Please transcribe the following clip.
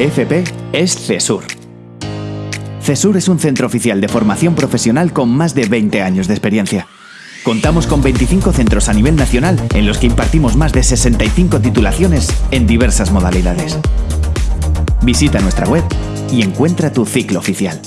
FP es CESUR. CESUR es un centro oficial de formación profesional con más de 20 años de experiencia. Contamos con 25 centros a nivel nacional en los que impartimos más de 65 titulaciones en diversas modalidades. Visita nuestra web y encuentra tu ciclo oficial.